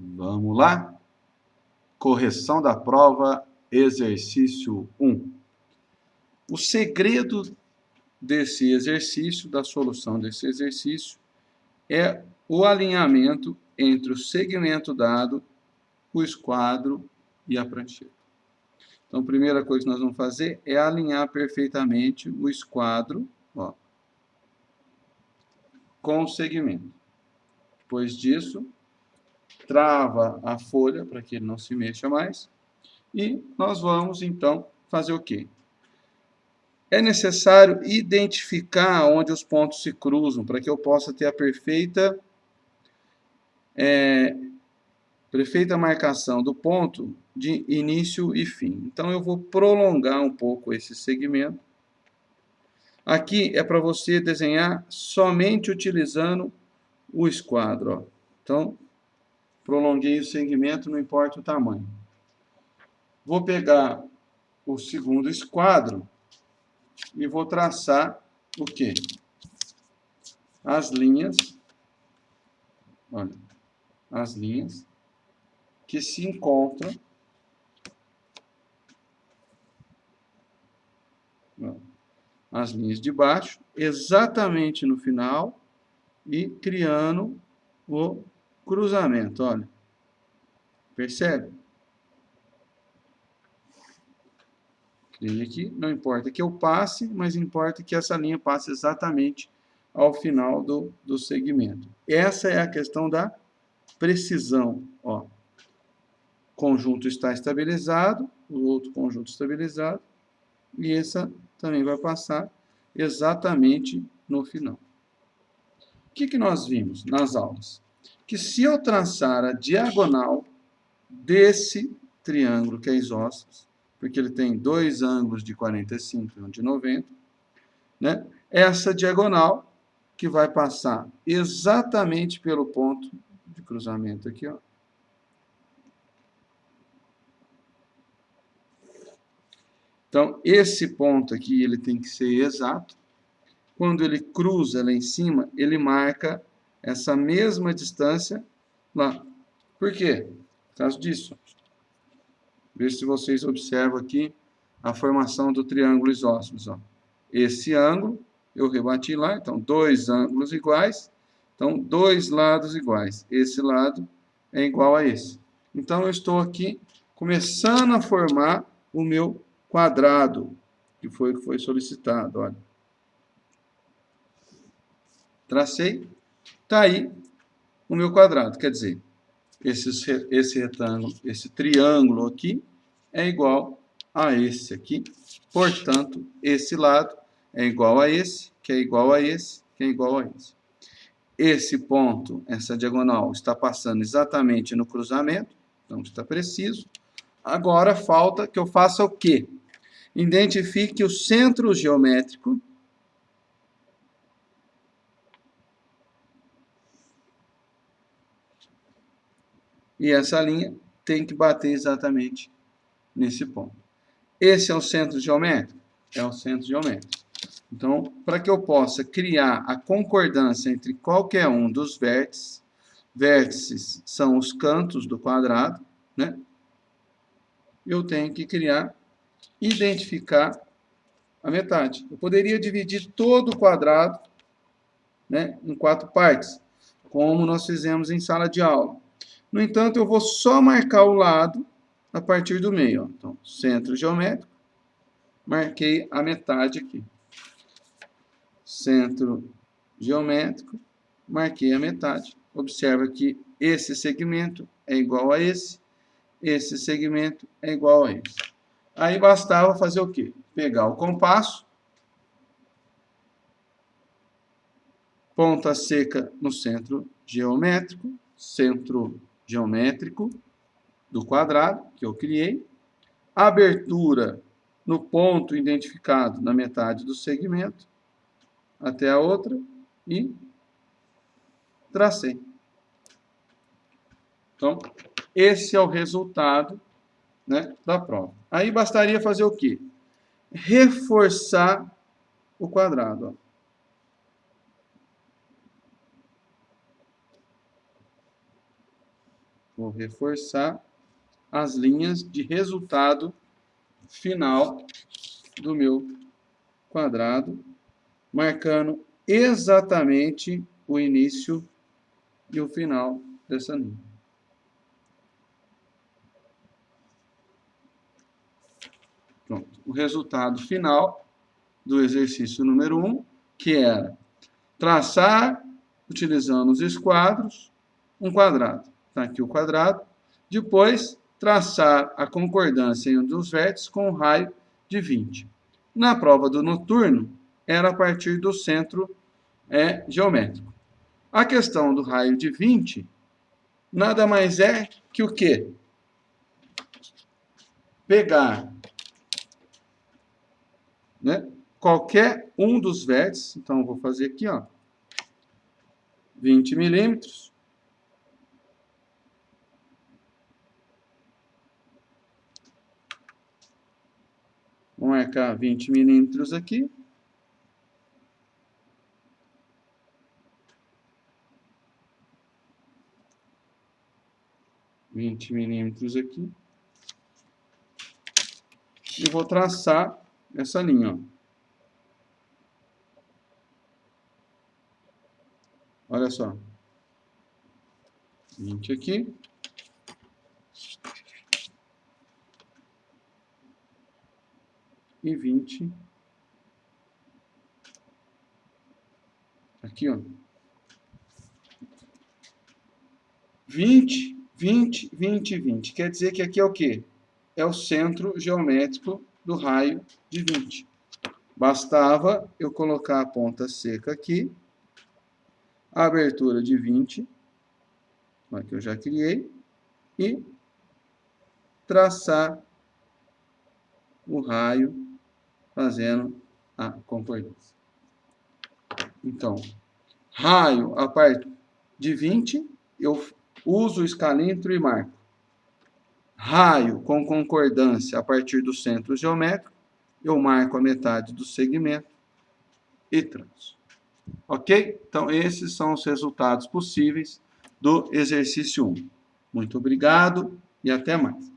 Vamos lá? Correção da prova, exercício 1. O segredo desse exercício, da solução desse exercício, é o alinhamento entre o segmento dado, o esquadro e a prancheta. Então, a primeira coisa que nós vamos fazer é alinhar perfeitamente o esquadro ó, com o segmento. Depois disso, trava a folha para que ele não se mexa mais. E nós vamos, então, fazer o quê? É necessário identificar onde os pontos se cruzam, para que eu possa ter a perfeita, é, perfeita marcação do ponto de início e fim. Então, eu vou prolongar um pouco esse segmento. Aqui é para você desenhar somente utilizando o esquadro. Ó. Então, prolonguei o segmento, não importa o tamanho. Vou pegar o segundo esquadro e vou traçar o quê? As linhas, olha, as linhas que se encontram as linhas de baixo, exatamente no final, e criando o cruzamento, olha. Percebe? Criei aqui, não importa que eu passe, mas importa que essa linha passe exatamente ao final do, do segmento. Essa é a questão da precisão, ó. Conjunto está estabilizado, o outro conjunto estabilizado, e essa também vai passar exatamente no final. O que, que nós vimos nas aulas? Que se eu traçar a diagonal desse triângulo que é isósceles, porque ele tem dois ângulos de 45 e um de 90, né? essa diagonal que vai passar exatamente pelo ponto de cruzamento aqui, ó. Então, esse ponto aqui, ele tem que ser exato. Quando ele cruza lá em cima, ele marca essa mesma distância lá. Por quê? Por causa disso. Veja se vocês observam aqui a formação do triângulo isósceles. Ó. Esse ângulo, eu rebati lá, então, dois ângulos iguais, então, dois lados iguais. Esse lado é igual a esse. Então, eu estou aqui começando a formar o meu quadrado, que foi que foi solicitado, olha. Tracei. Está aí o meu quadrado, quer dizer, esse, esse retângulo, esse triângulo aqui é igual a esse aqui. Portanto, esse lado é igual a esse, que é igual a esse, que é igual a esse. Esse ponto, essa diagonal, está passando exatamente no cruzamento, então está preciso. Agora falta que eu faça o quê? Identifique o centro geométrico E essa linha tem que bater exatamente nesse ponto. Esse é o centro geométrico? É o centro geométrico. Então, para que eu possa criar a concordância entre qualquer um dos vértices, vértices são os cantos do quadrado, né? Eu tenho que criar, identificar a metade. Eu poderia dividir todo o quadrado né, em quatro partes, como nós fizemos em sala de aula. No entanto, eu vou só marcar o lado a partir do meio. Ó. Então, centro geométrico, marquei a metade aqui. Centro geométrico, marquei a metade. Observa que esse segmento é igual a esse, esse segmento é igual a esse. Aí bastava fazer o quê? Pegar o compasso, ponta seca no centro geométrico, centro geométrico do quadrado que eu criei, abertura no ponto identificado na metade do segmento até a outra e tracei. Então, esse é o resultado né, da prova. Aí bastaria fazer o quê? Reforçar o quadrado. Ó. Vou reforçar as linhas de resultado final do meu quadrado, marcando exatamente o início e o final dessa linha. Pronto. O resultado final do exercício número 1, que era traçar, utilizando os esquadros, um quadrado. Está aqui o quadrado. Depois, traçar a concordância em um dos vértices com um raio de 20. Na prova do noturno, era a partir do centro é, geométrico. A questão do raio de 20 nada mais é que o quê? Pegar né, qualquer um dos vértices, então vou fazer aqui, ó, 20 milímetros, Vou marcar 20 milímetros aqui. Vinte milímetros aqui. E vou traçar essa linha, ó. Olha só. 20 aqui. E 20 aqui, ó. 20, 20, 20, 20. Quer dizer que aqui é o quê? É o centro geométrico do raio de 20. Bastava eu colocar a ponta seca aqui, a abertura de 20, que eu já criei, e traçar o raio fazendo a concordância. Então, raio a parte de 20, eu uso o escalímetro e marco. Raio com concordância a partir do centro geométrico, eu marco a metade do segmento e traço. Ok? Então, esses são os resultados possíveis do exercício 1. Muito obrigado e até mais.